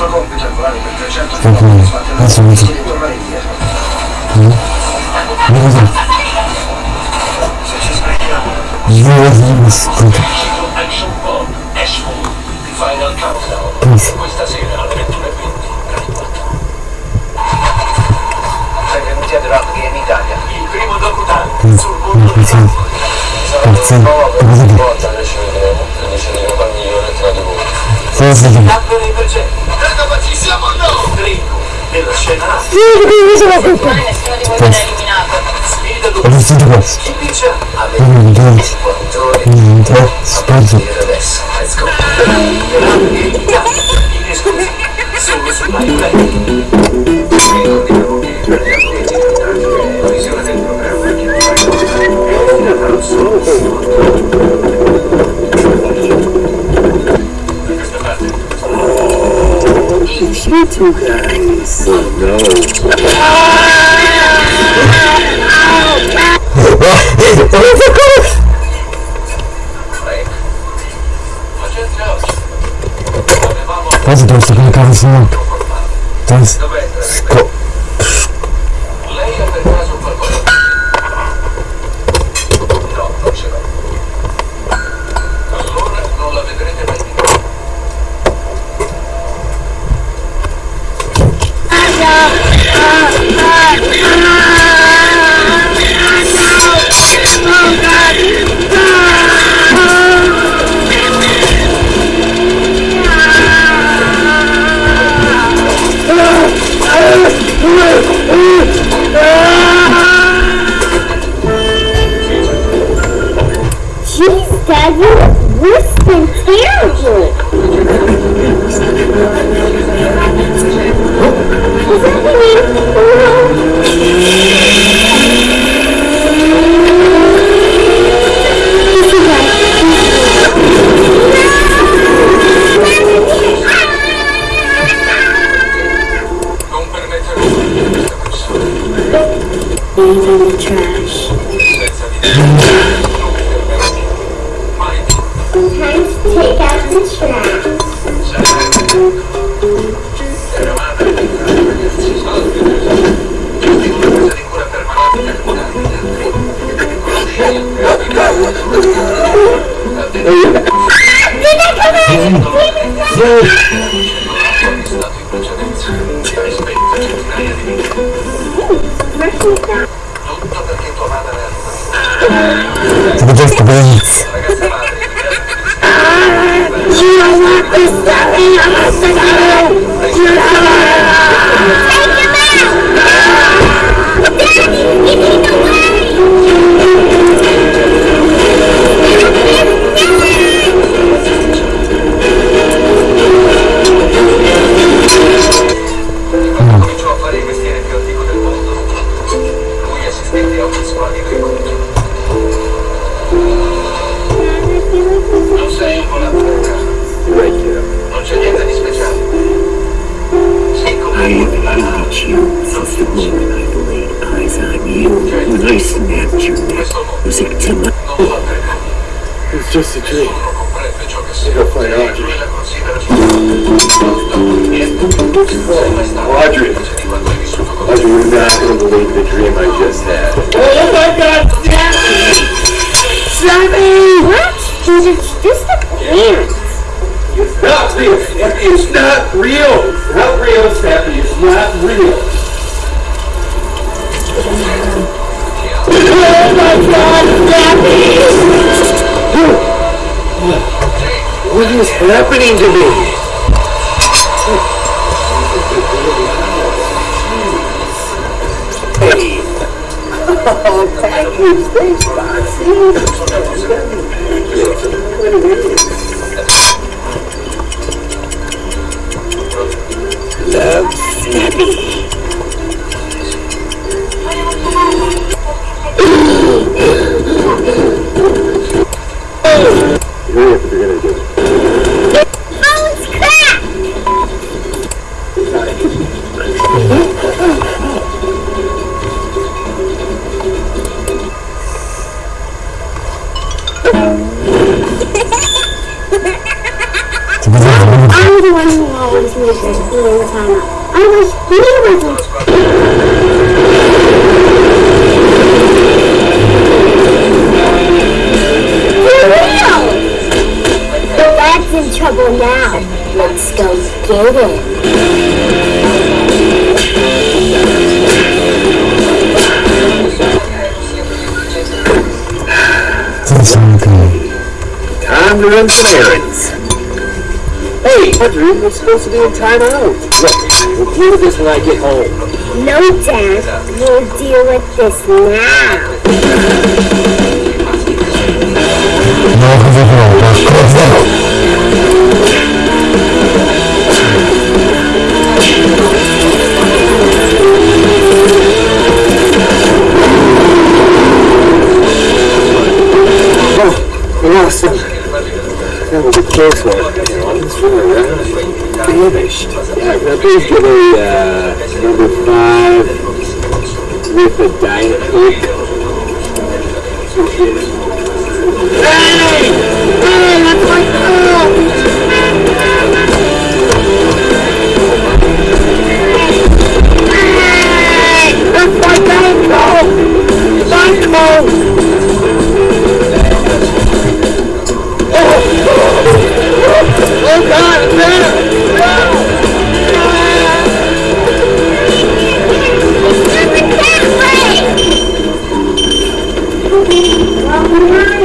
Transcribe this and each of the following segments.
nostro compito è volare per 300 km sbattere la e tornare indietro. Mm. Se ci sprechiamo. Action Bond Ashford, The Final Countdown, questa sera alle 21.20. Benvenuti a Drop Game Italia, il primo documentario sul mondo di Sarà un po' per una volta, adesso vedremo, adesso vedremo Così. Cambiano i. Credo ma ci siamo noi. Grido della scena. Sì, che mi sono qui. Mai nessuno di voi viene eliminato. Sfida Luca. Ho visto. Chi dice? Avete 4 ore. Niente. Spazio. Adesso. Let's go. Grandi che per gli atleti la che ti fai è affidata Oh, La Leave in the trash. senza di te non mi fermerò mai più. Time out Just please. Ragazza madre, mi cominciò a you since I laid eyes on you. When I snapped your neck, was it to my Non va per caso. It's just a dream. Nessuno comprende ciò. Go find Audrey. Lui la considera sua Niente. Non sei mai stato. Audrey. Invece di quando hai vissuto con Audrey, you're not going to believe the dream I just had. Oh my god, Sammy! Sammy! What? Dude, it's just a plant. It's not real. It- It's not real. Not real, Stephanie. It's not real. Oh my god, Sammy! What is happening to me? Hey. Oh, package. Thanks, Love, Snappy. I'm the one who always knew this all the time. I was he was We're supposed to be in timeout. Look, we'll deal with this when I get home. No, Dad. We'll deal with this now. Много добро, да, Awesome. That was a close one uh, number five with a Diet Coke. Hey! Hey, that's my cup! That's my Oh! Oh God, man! ¡Vamos!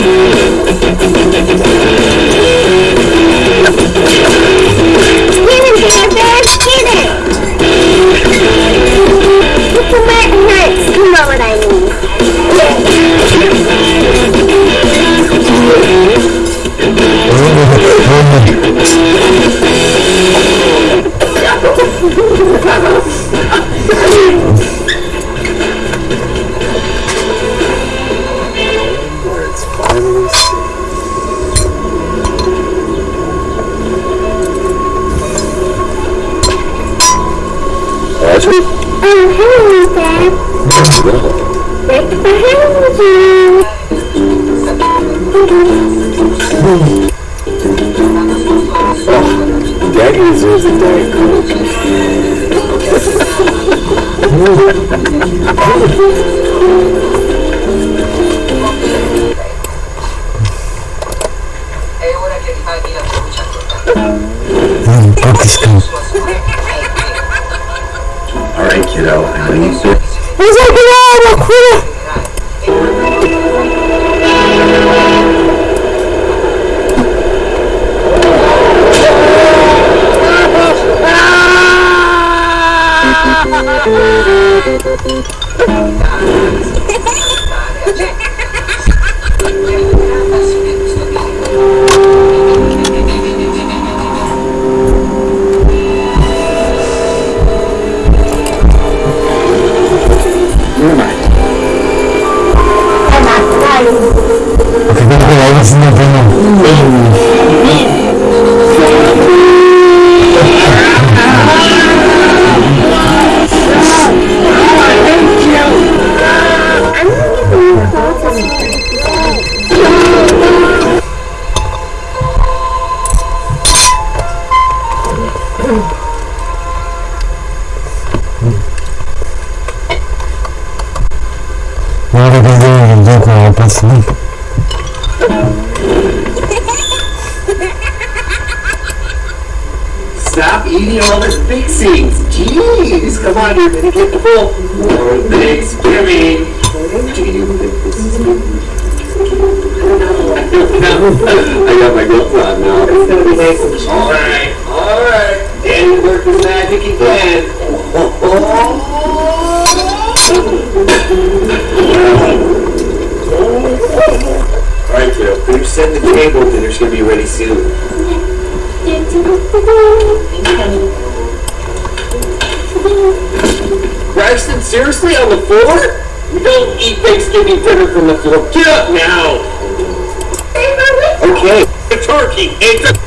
Yeah. I got my gloves on now. It's gonna be nice. Alright, alright. Danny worked his magic again. alright, kiddo. We've sent the table. Dinner's gonna be ready soon. Braxton, seriously? On the floor? We don't eat Thanksgiving dinner from the floor. Get up now! Okay. The turkey. It's a...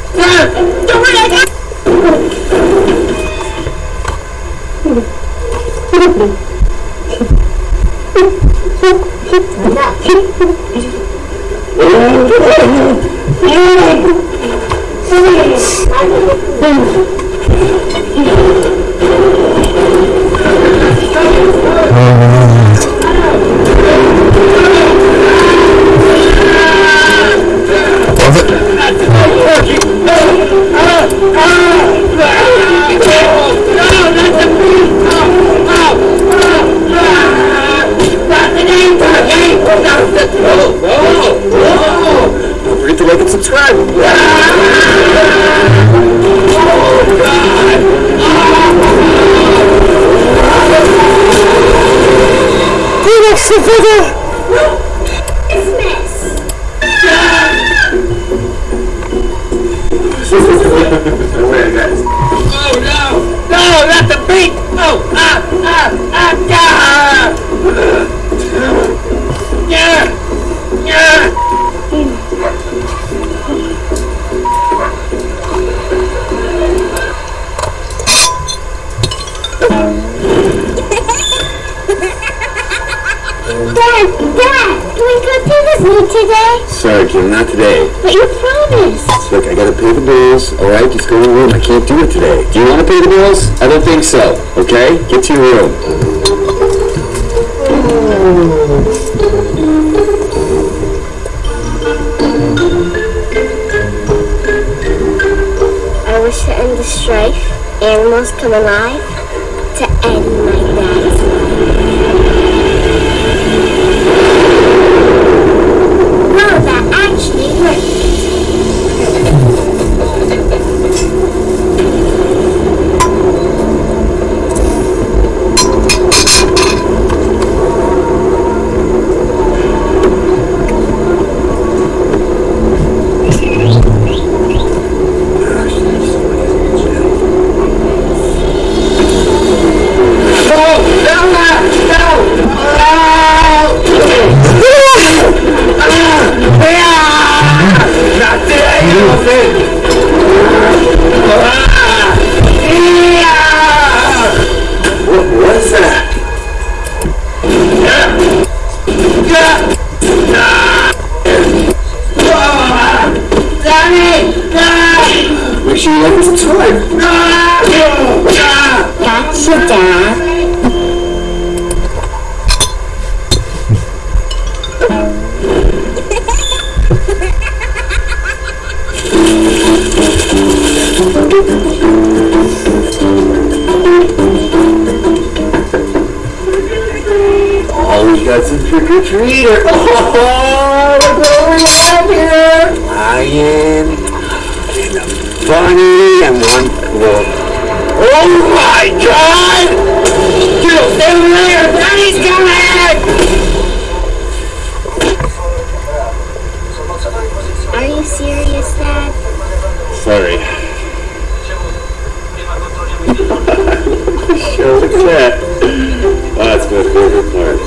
Don't forget to like and subscribe. Oh ah, ah, Dad, can we go to today? Sorry, Kim, not today. But you promised. Look, I gotta pay the bills, alright? Just go to your room. I can't do it today. Do you wanna pay the bills? I don't think so, okay? Get to your room. I wish to end the strife, animals come alive, to end and a bunny, and one wolf. Oh my God! Dude, stay over there. Bunny's coming! Are you serious, Dad? Sorry. Show what's that? Oh, that's my favorite part.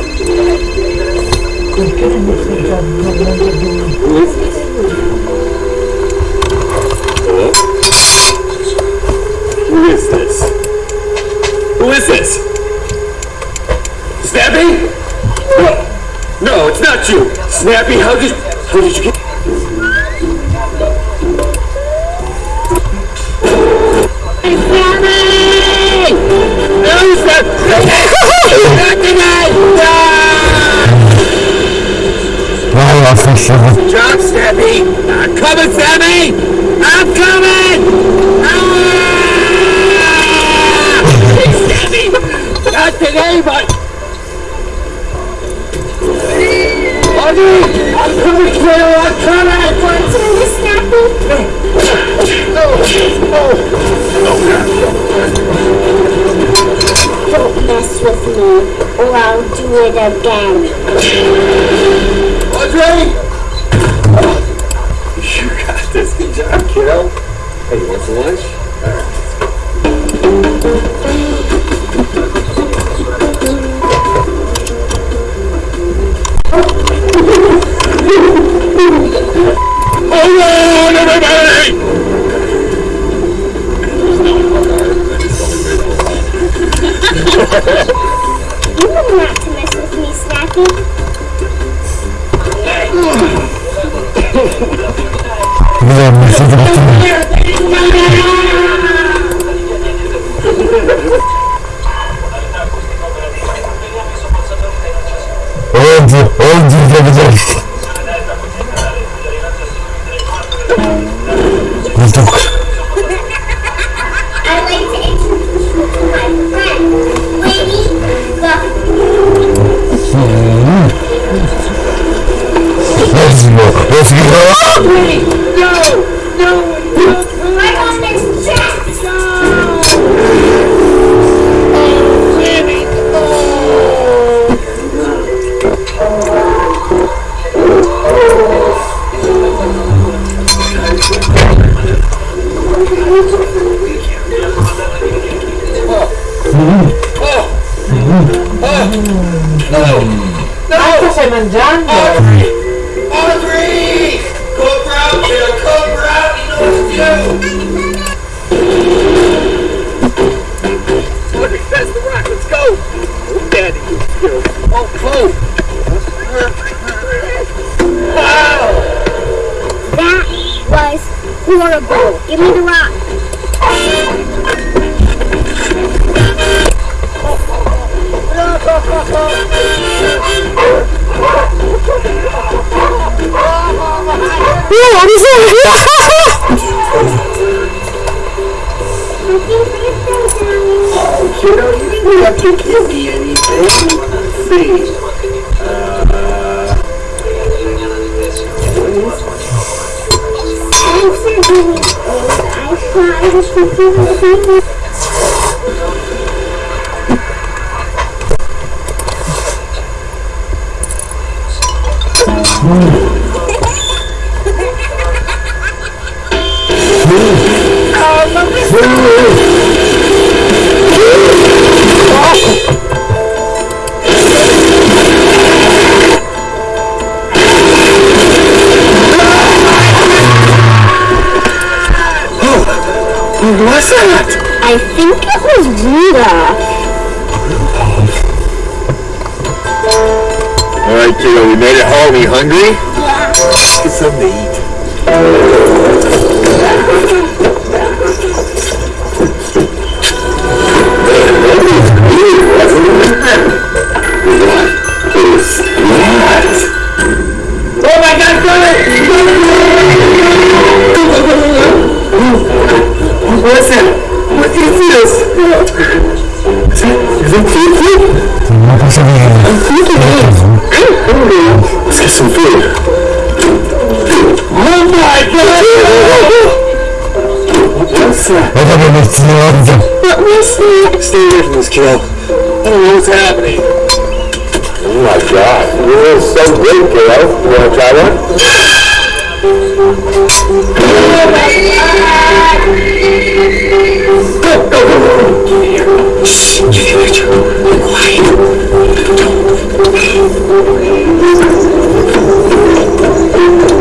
Who is this? Hello? Who is this? Who is this? Snappy? No, no, it's not you. Snappy, how did how did you get? Who's that? Not tonight! Wow, I think so. Drop, Snappy! I'm coming, Sammy! I'm coming! Not today, but... Audrey! I'm coming, kiddo! I'm coming! Want some of this, Snappy? Don't mess with me, or I'll do it again. Audrey! You got this. Good job, kiddo. Hey, you want some lunch? All right. On, everybody! You not to mess with me, Snappy oldu yapacak. Bulduk. I'd like to introduce you to my friend, Winnie the Let's go. Let's go. Woo! Hungry? Let's get something to eat. That? Stay away from this kiddo. I don't know what's happening. Oh my god. Is so good, kiddo. You want to try. Here. Shh. It's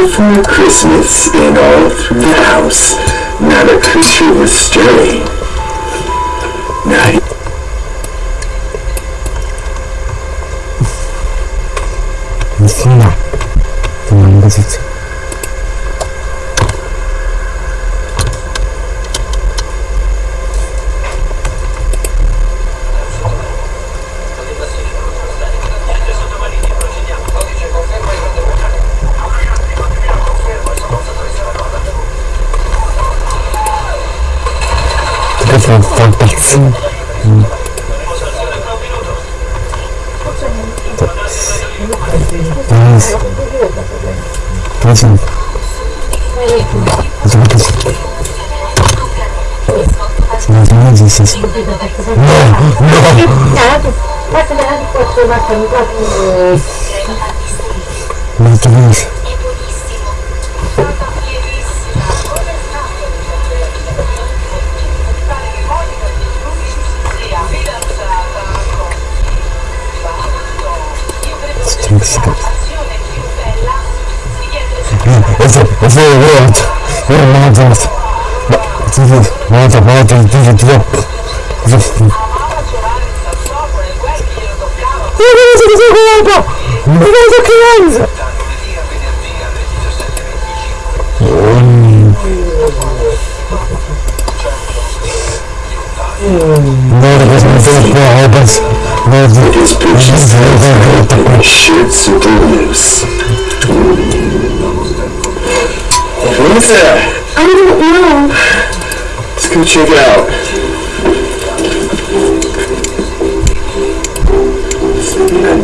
before Christmas and all through the house, not a creature was stirring. Not. Messina, お前が実 fatto un po' molto bene Ой, молодец. Да, молодец, молодец, молодец, молодец, молодец. Feliz Europa! Feliz a criança! Nervous motor roupas, nervous peixes, nervous shits to lips. What is that? I don't know. Let's go check it out. Cosa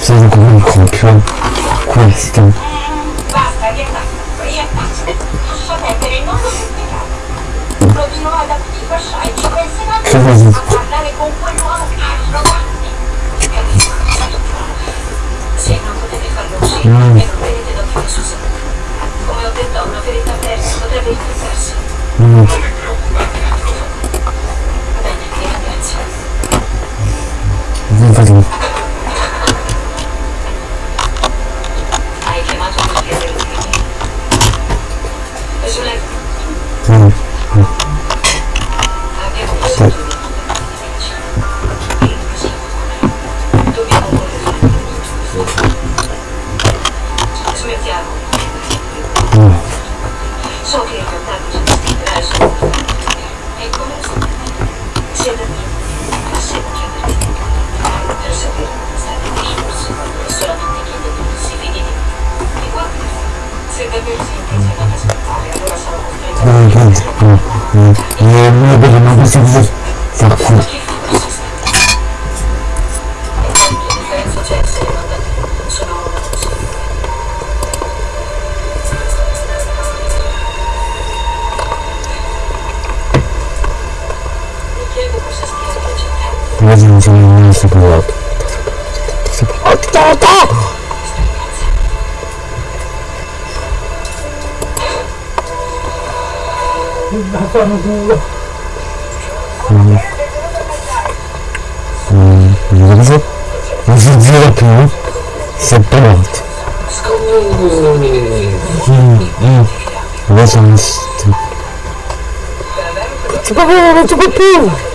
sono comunque contro questo basta riattacca riattacca lascia perdere il mondo complicato continua ad affibasciare ci penseranno a parlare con quell'uomo arrogante se non potete farlo uscire mm. e non da dove su come ho detto una verità persa potrebbe infettarsi mm. non vi preoccupate bene vi ringrazio. Chodzi mi się nie mniejszy pilot. Kto to? Na samym dół. Nie dobrze? Może zrobił się pilot. Skąd? Non si può più, non si può più!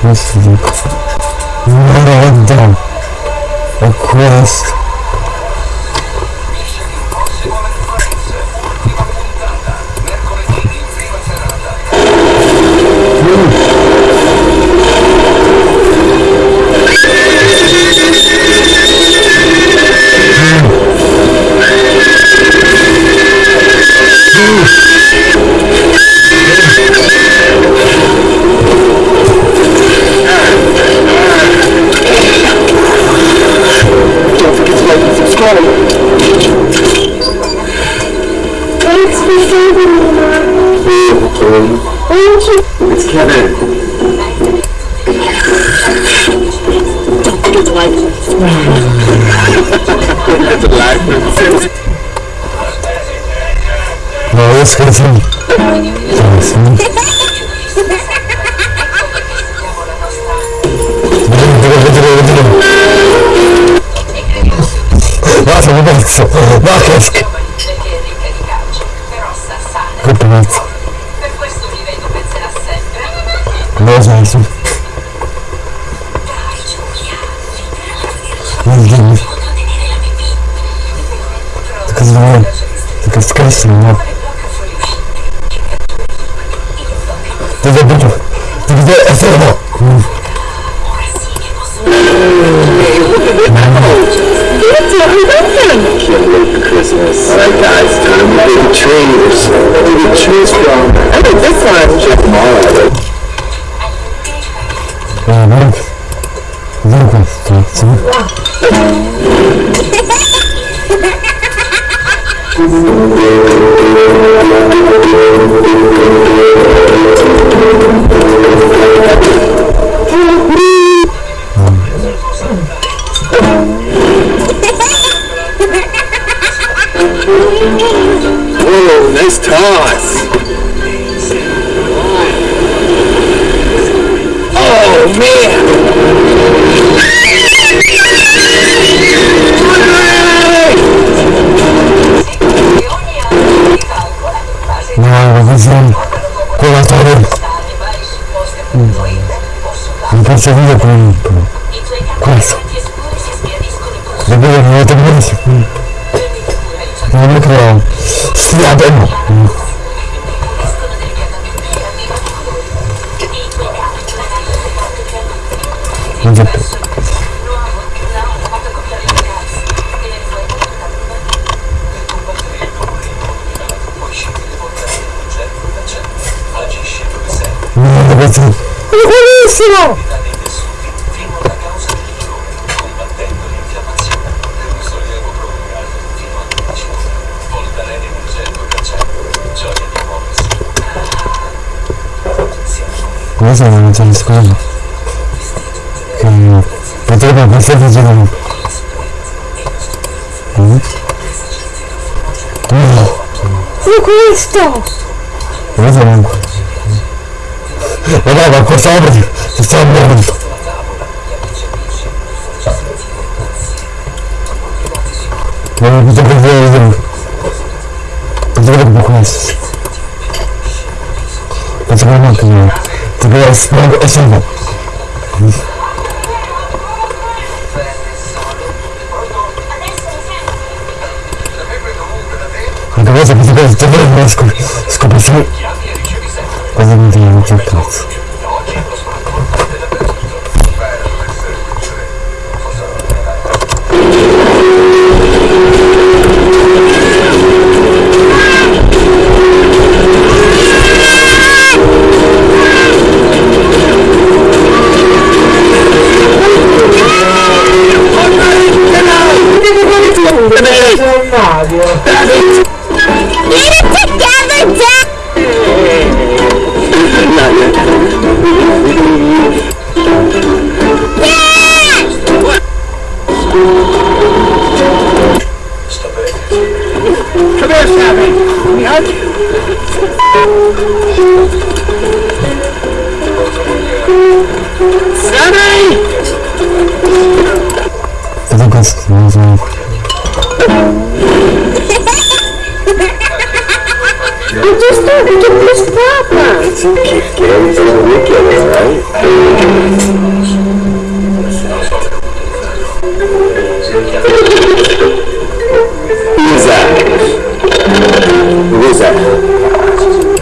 Questo dico. Merda! È questo! Scherzi, no? Dove abito? Dove è fermo? Can't wait for Christmas. Alright guys, time to make the trees. What do? I. Check them all out. Eh? Dove questo? Sì? Whoa, nice toss. Oh man. vida con, con eso. Yo creo que no tengo disciplina. No, no creo. casa e andata in scuola. Che mm, poteva qualsiasi giorno. Mm. Mm. Ma questo! Questo non... Vabbè, ma questo sopra ti, ti sta morendo. Non ho Спасибо. Давайте подготовим тебе маску. Сколько сил? Позовите его тетрадь. just happened? Can we hug? Sunny! I think that's the reason. I just started to miss Papa! It's okay. Everything's a weekend, right? Who is that?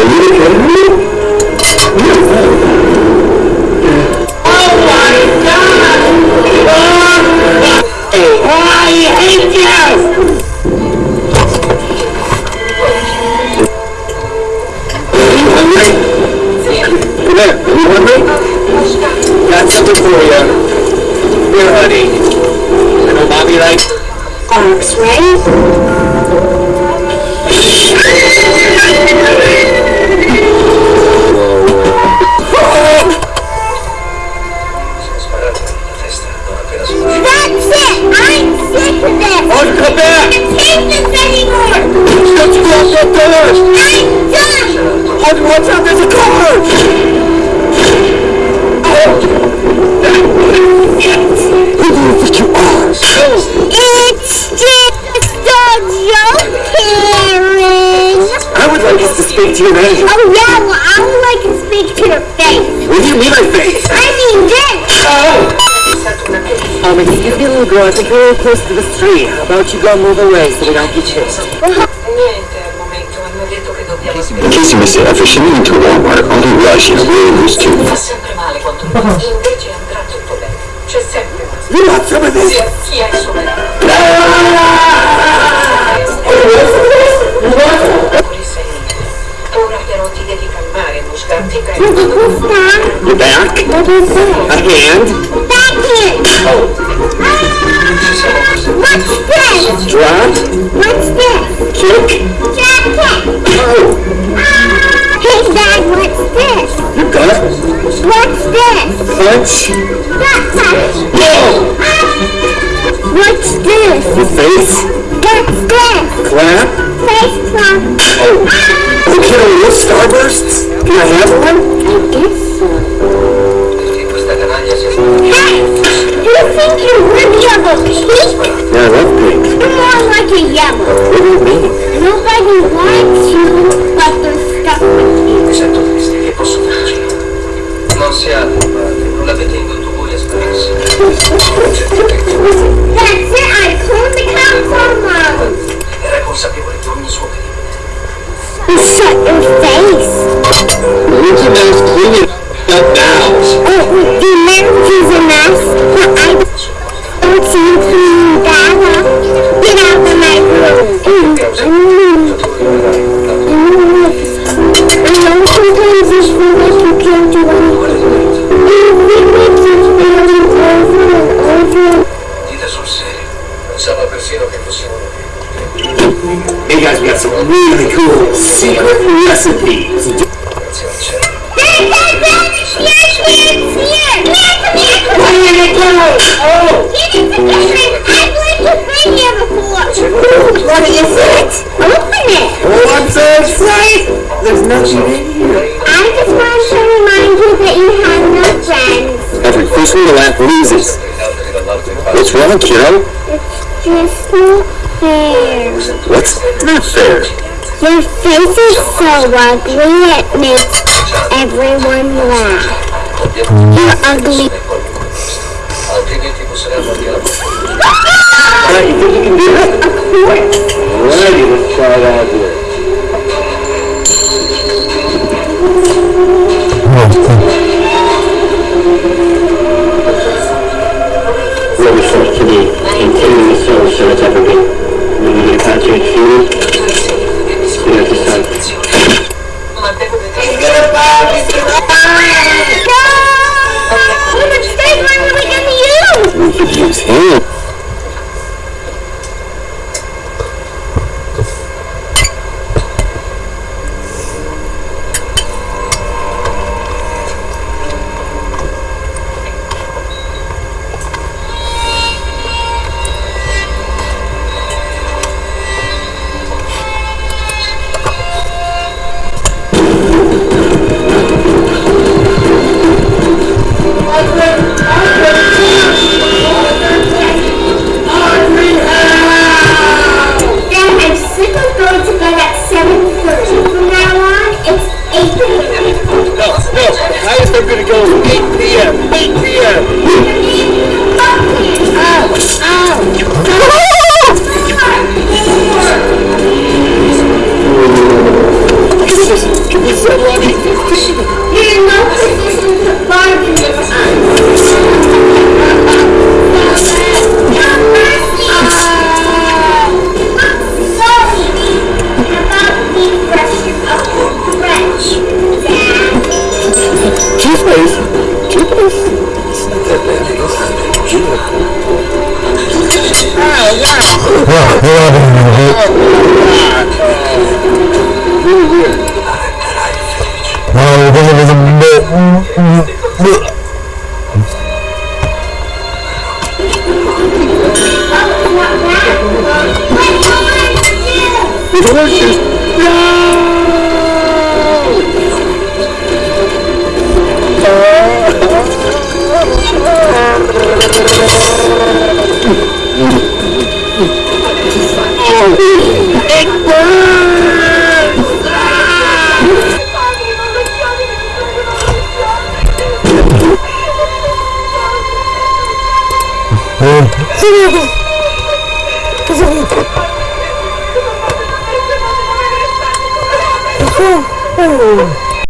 Are you kidding me? gommo dell'estero, anche cesto. Niente al momento, hanno detto che dobbiamo... Casey mi si avvicinò into Walmart, only rushing away with students. Fa sempre male quando invece andrà tutto bene. C'è sempre una... Grazie, Benedetto! Sì, chi è il suo Ora però ti devi calmare, buscarti bene. You're back? What is that? A hand? Oh. What's this? Drum. What's this? Kick. Jacket. Oh. Hey, Dad, what's this? You got it. What's this? Punch. Butt punch. Whoa. What's this? Face. What's this? Clap. Face clap. Oh. Uh, okay, those starbursts? Can I have one? I guess so. Hey! Do you think you really have a pink? Yeah, I love pink. You're more like a yellow. What do you mean? Nobody likes you, but they're stuck with you. Mi sento triste, che posso farci? Non si ha padre, non l'avete indotto voi a spararsi. Certamente That's it, I told the council era consapevole di ogni suo crimine. Shut your face. Mickey Mouse, clean it up now. Nervensinnes vereint und sie Dara Hey guys, we got some really cool secret recipes. Come here, come here. Oh! Get it together. I've lived with here before. What is it? Open it. So excited! There's nothing in here. I just want to remind you that you have no friends. Every fish we laugh loses. What's wrong, kiddo? It's just not fair. What's not fair? Your face is so ugly it makes everyone laugh. You're ugly. Alright, you think you can do it? Alrighty, let's try it out here. Really we settle on 8.15? You're no position to bargain with us. Sorry about the 我不是不是不不不。不快点！啊！啊！啊！啊！啊！啊！啊！啊！啊！